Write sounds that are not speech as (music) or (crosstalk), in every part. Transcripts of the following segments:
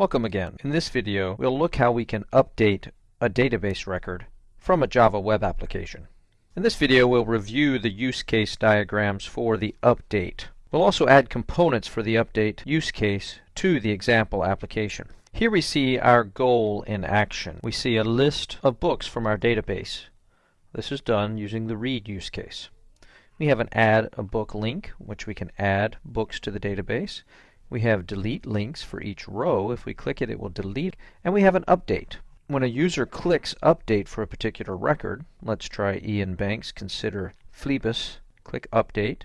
Welcome again. In this video, we'll look how we can update a database record from a Java web application. In this video, we'll review the use case diagrams for the update. We'll also add components for the update use case to the example application. Here we see our goal in action. We see a list of books from our database. This is done using the read use case. We have an add a book link, which we can add books to the database. We have delete links for each row. If we click it, it will delete. And we have an update. When a user clicks update for a particular record, let's try Iain Banks, consider Phlebas, click update,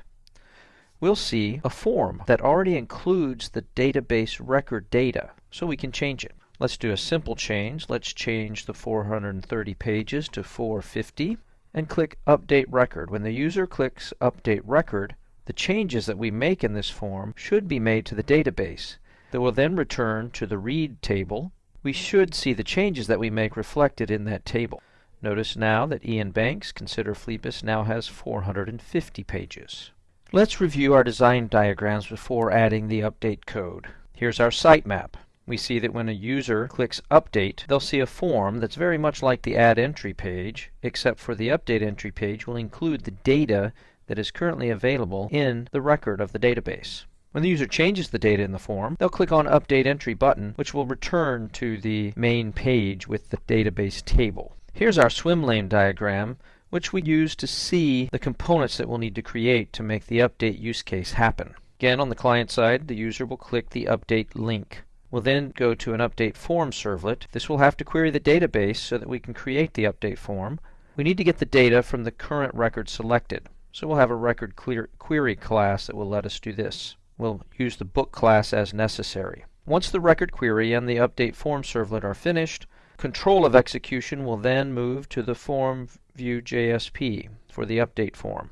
we'll see a form that already includes the database record data, so we can change it. Let's do a simple change. Let's change the 430 pages to 450 and click Update Record. When the user clicks Update Record, the changes that we make in this form should be made to the database. that will then return to the read table. We should see the changes that we make reflected in that table. Notice now that Iain Banks, consider Phlebas, now has 450 pages. Let's review our design diagrams before adding the update code. Here's our sitemap. We see that when a user clicks Update, they'll see a form that's very much like the Add Entry page, except for the Update Entry page will include the data that is currently available in the record of the database. When the user changes the data in the form, they'll click on Update Entry button, which will return to the main page with the database table. Here's our swim lane diagram, which we use to see the components that we'll need to create to make the update use case happen. Again, on the client side, the user will click the Update link. We'll then go to an Update Form servlet. This will have to query the database so that we can create the update form. We need to get the data from the current record selected. So we'll have a record query class that will let us do this. We'll use the book class as necessary. Once the record query and the update form servlet are finished, control of execution will then move to the form view JSP for the update form.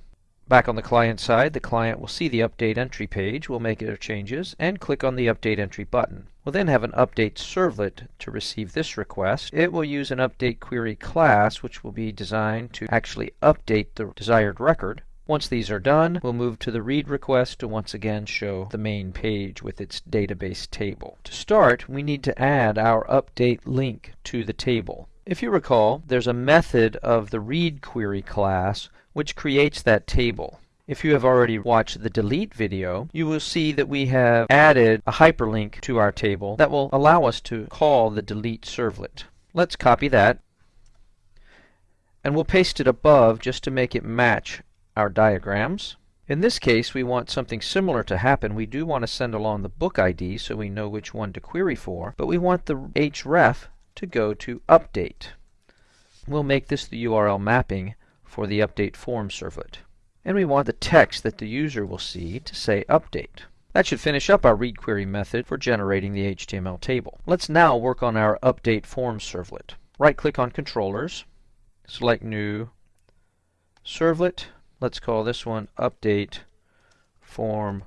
Back on the client side, the client will see the update entry page, will make their changes, and click on the update entry button. We'll then have an update servlet to receive this request. It will use an update query class, which will be designed to actually update the desired record. Once these are done, we'll move to the read request to once again show the main page with its database table. To start, we need to add our update link to the table. If you recall, there's a method of the read query class which creates that table. If you have already watched the delete video, you will see that we have added a hyperlink to our table that will allow us to call the delete servlet. Let's copy that and we'll paste it above just to make it match our diagrams. In this case, we want something similar to happen. We do want to send along the book ID so we know which one to query for, but we want the href to go to update. We'll make this the URL mapping for the update form servlet. And we want the text that the user will see to say update. That should finish up our read query method for generating the HTML table. Let's now work on our update form servlet. Right click on controllers, select new servlet, Let's call this one update form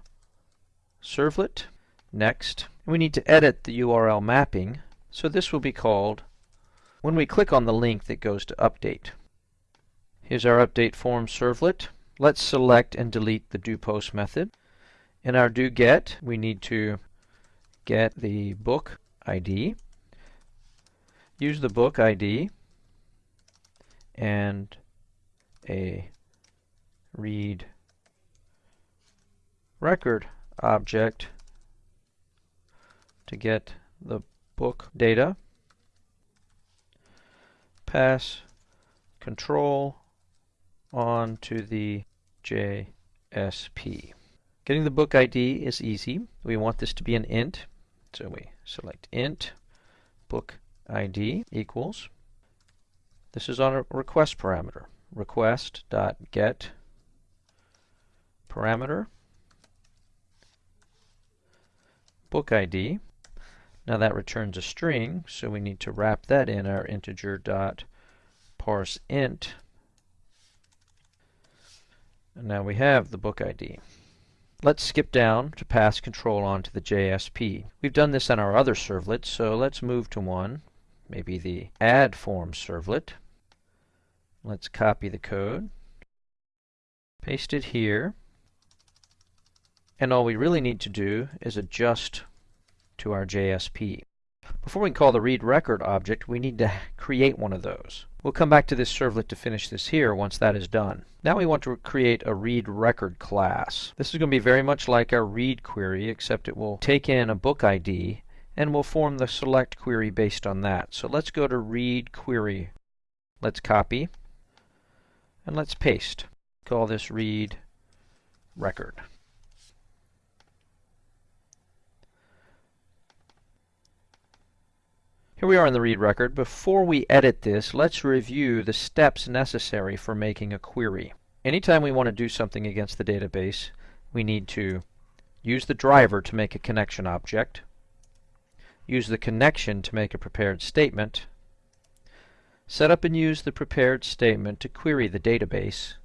servlet. Next, we need to edit the URL mapping, so this will be called when we click on the link that goes to update. Here's our update form servlet. Let's select and delete the doPost method. In our doGet, we need to get the book ID, use the book ID, and a read record object to get the book data, pass control on to the JSP. Getting the book ID is easy. We want this to be an int, so we select int book ID equals. This is on a request parameter. Request.get parameter, book ID. Now that returns a string, so we need to wrap that in our integer dot parse int. And now we have the book ID. Let's skip down to pass control on to the JSP. We've done this on our other servlets, so let's move to one, maybe the add form servlet. Let's copy the code, paste it here, and all we really need to do is adjust to our JSP. Before we call the read record object, we need to (laughs) create one of those. We'll come back to this servlet to finish this here once that is done. Now we want to create a read record class. This is going to be very much like our read query, except it will take in a book ID and we'll form the select query based on that. So let's go to read query. Let's copy and let's paste. Call this read record. Here we are in the read record. Before we edit this, let's review the steps necessary for making a query. Anytime we want to do something against the database, we need to use the driver to make a connection object, use the connection to make a prepared statement, set up and use the prepared statement to query the database,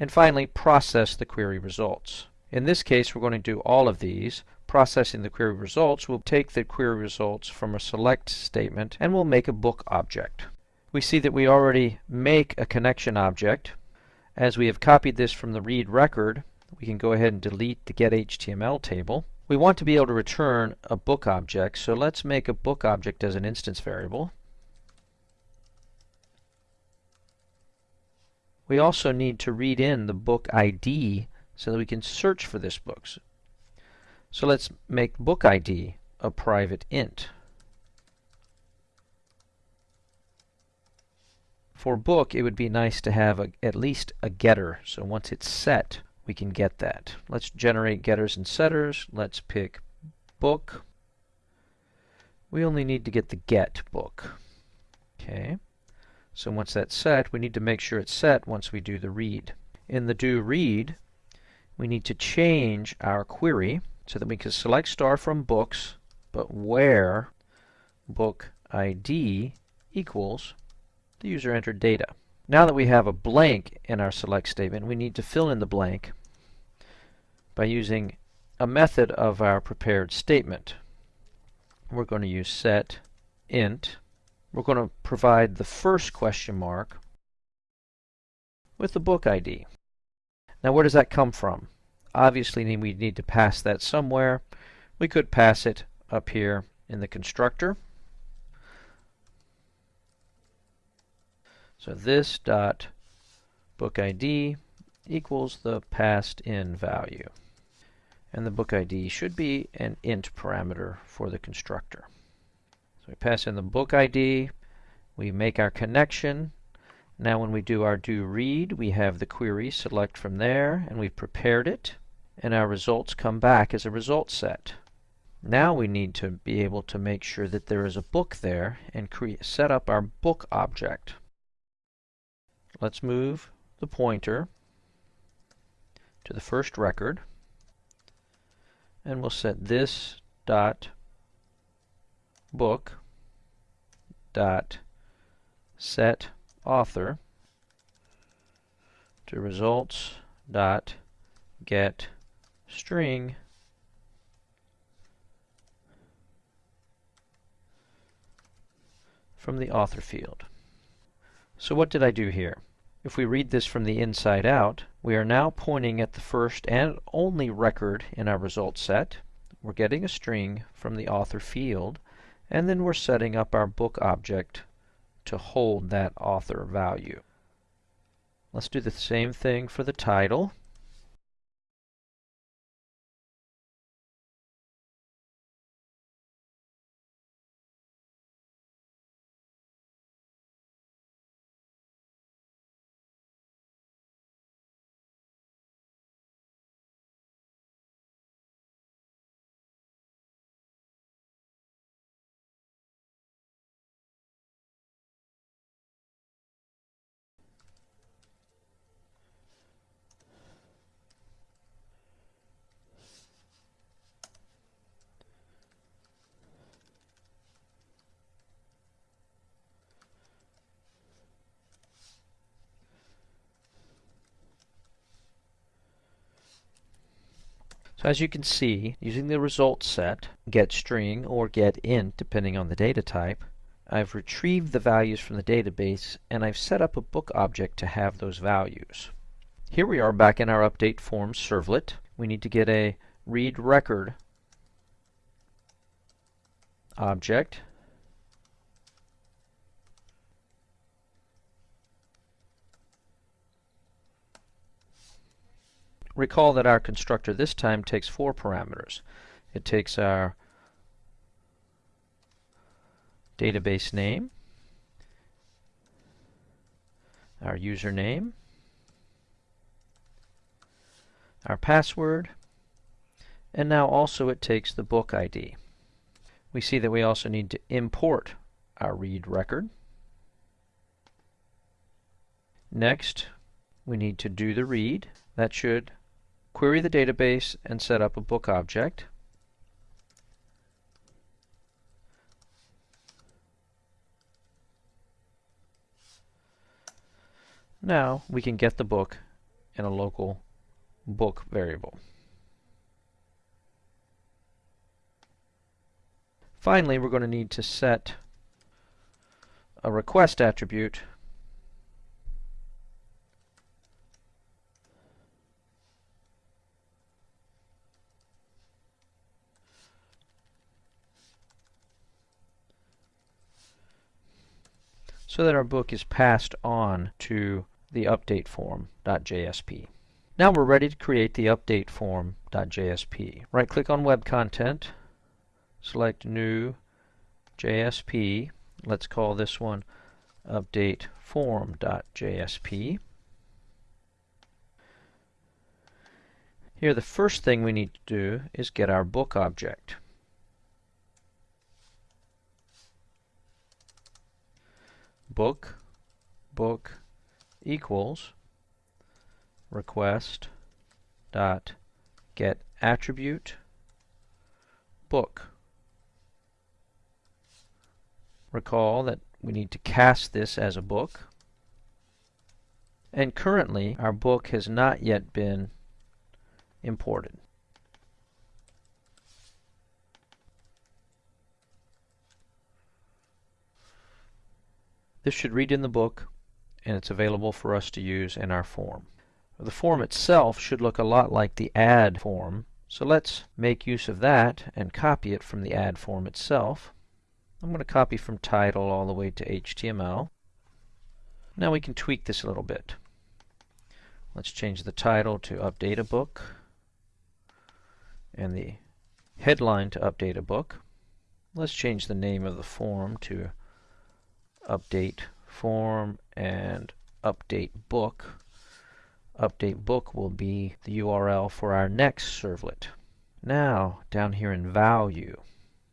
and finally process the query results. In this case, we're going to do all of these. Processing the query results will take the query results from a select statement and will make a book object. We see that we already make a connection object. As we have copied this from the read record, we can go ahead and delete the getHTML table. We want to be able to return a book object, so let's make a book object as an instance variable. We also need to read in the book ID so that we can search for this book. So let's make book ID a private int. For book, it would be nice to have a, at least a getter. So once it's set, we can get that. Let's generate getters and setters. Let's pick book. We only need to get the get book. Okay. So once that's set, we need to make sure it's set once we do the read. In the do read, we need to change our query so that we can select star from books, but where book ID equals the user entered data. Now that we have a blank in our select statement, we need to fill in the blank by using a method of our prepared statement. We're going to use set int. We're going to provide the first question mark with the book ID. Now where does that come from? Obviously we need to pass that somewhere. We could pass it up here in the constructor. So this dot book ID equals the passed in value. And the book ID should be an int parameter for the constructor. So we pass in the book ID, we make our connection, now when we do our do read, we have the query select from there, and we've prepared it, and our results come back as a result set. Now we need to be able to make sure that there is a book there and create, set up our book object. Let's move the pointer to the first record, and we'll set this dot book dot set author to results dot get string from the author field. So what did I do here? If we read this from the inside out, we are now pointing at the first and only record in our result set. We're getting a string from the author field, and then we're setting up our book object to hold that author value. Let's do the same thing for the title. So as you can see, using the result set, get string or get int depending on the data type, I've retrieved the values from the database and I've set up a book object to have those values. Here we are back in our update form servlet. We need to get a read record object recall that our constructor this time takes four parameters. It takes our database name, our username, our password, and now also it takes the book ID. We see that we also need to import our read record. Next, we need to do the read. That should query the database and set up a book object. Now we can get the book in a local book variable. Finally, we're going to need to set a request attribute so that our book is passed on to the update form.jsp. Now we're ready to create the update form.jsp. Right click on web content, select new JSP. Let's call this one update form.jsp. Here the first thing we need to do is get our book object. Book book equals request dot get attribute book. Recall that we need to cast this as a book. And currently our book has not yet been imported. This should read in the book and it's available for us to use in our form. The form itself should look a lot like the add form, so let's make use of that and copy it from the add form itself. I'm going to copy from title all the way to HTML. Now we can tweak this a little bit. Let's change the title to update a book and the headline to update a book. Let's change the name of the form to update form and update book. Update book will be the URL for our next servlet. Now, down here in value,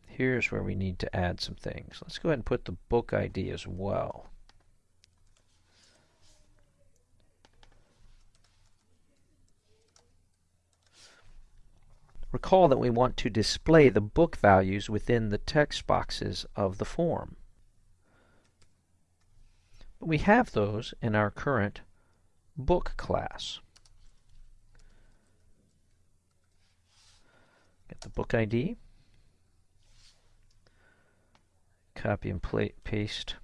here's where we need to add some things. Let's go ahead and put the book ID as well. Recall that we want to display the book values within the text boxes of the form. We have those in our current book class. Get the book ID, copy and paste,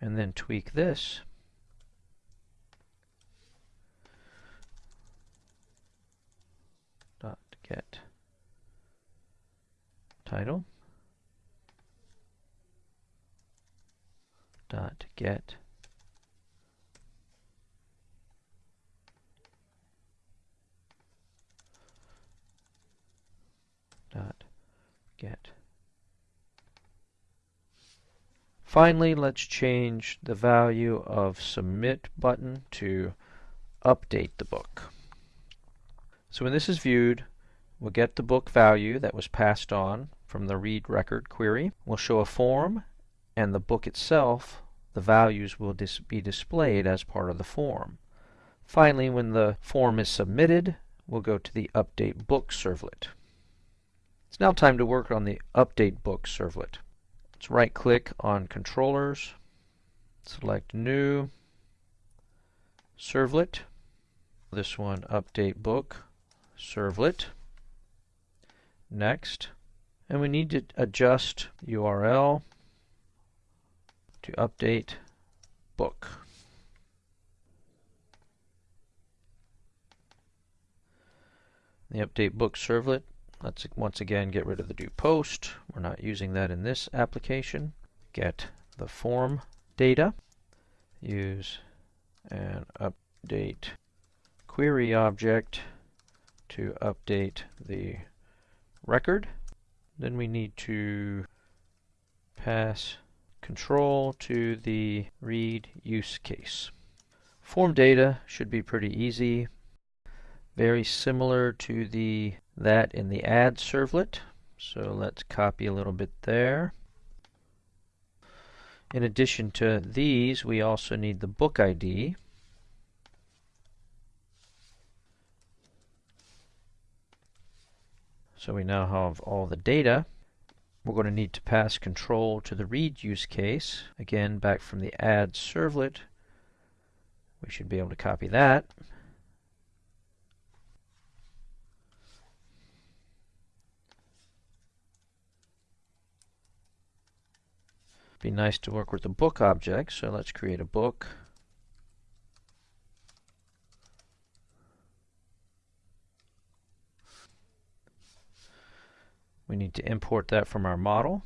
and then tweak this. Dot get title. dot get dot get. Finally, let's change the value of submit button to update the book. So when this is viewed, we'll get the book value that was passed on from the read record query. We'll show a form and the book itself, the values will dis be displayed as part of the form. Finally, when the form is submitted, we'll go to the Update Book servlet. It's now time to work on the Update Book servlet. Let's right-click on Controllers, select New, Servlet. This one, Update Book Servlet. Next. And we need to adjust URL to update book. The update book servlet, let's once again get rid of the do post. We're not using that in this application. Get the form data. Use an update query object to update the record. Then we need to pass control to the read use case. Form data should be pretty easy. Very similar to the that in the add servlet. So let's copy a little bit there. In addition to these, we also need the book ID. So we now have all the data. We're going to need to pass control to the read use case. Again, back from the add servlet, we should be able to copy that. Be nice to work with the book object, so let's create a book. We need to import that from our model.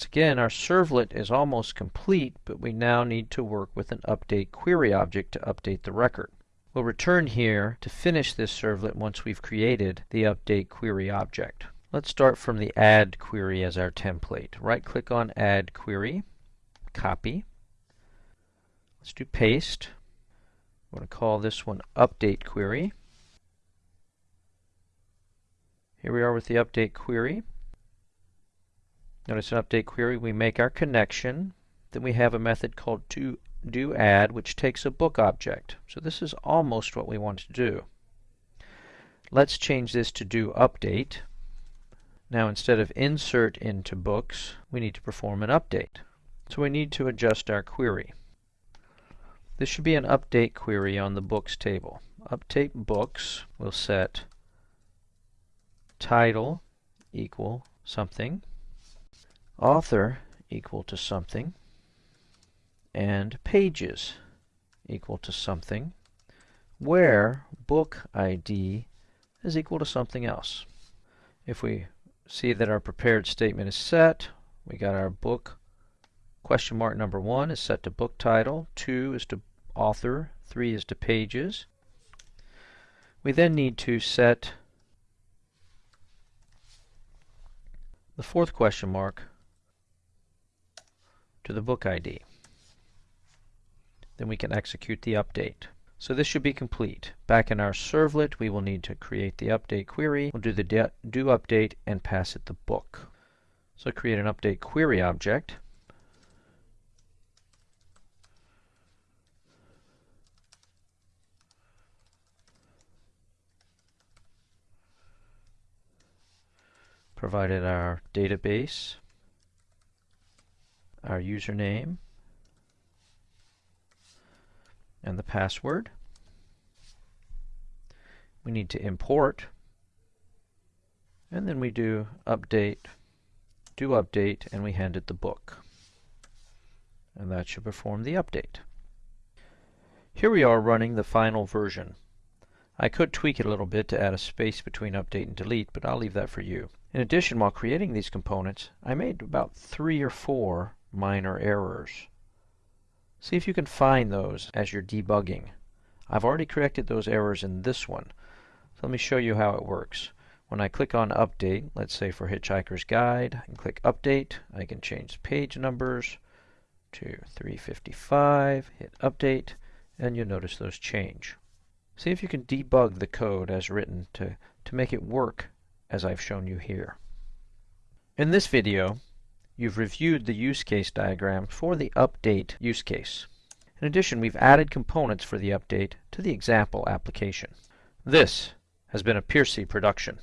Once again, our servlet is almost complete, but we now need to work with an update query object to update the record. We'll return here to finish this servlet once we've created the update query object. Let's start from the add query as our template. Right click on add query, copy. Let's do paste. I'm going to call this one update query. Here we are with the update query. Notice an update query, we make our connection. Then we have a method called to do add, which takes a book object. So this is almost what we want to do. Let's change this to do update. Now instead of insert into books, we need to perform an update. So we need to adjust our query. This should be an update query on the books table. Update books will set title equal something author equal to something and pages equal to something where book ID is equal to something else. If we see that our prepared statement is set, we got our book question mark number one is set to book title, two is to author, three is to pages. We then need to set the fourth question mark to the book ID. Then we can execute the update. So this should be complete. Back in our servlet, we will need to create the update query. We'll do the do update and pass it the book. So create an update query object. Provided our database our username and the password. We need to import and then we do update, do update, and we hand it the book. And that should perform the update. Here we are running the final version. I could tweak it a little bit to add a space between update and delete, but I'll leave that for you. In addition, while creating these components, I made about three or four minor errors. See if you can find those as you're debugging. I've already corrected those errors in this one. So let me show you how it works. When I click on Update, let's say for Hitchhiker's Guide, and click Update, I can change page numbers to 355, hit Update, and you'll notice those change. See if you can debug the code as written to, to make it work as I've shown you here. In this video, you've reviewed the use case diagram for the update use case. In addition, we've added components for the update to the example application. This has been a Piercy production.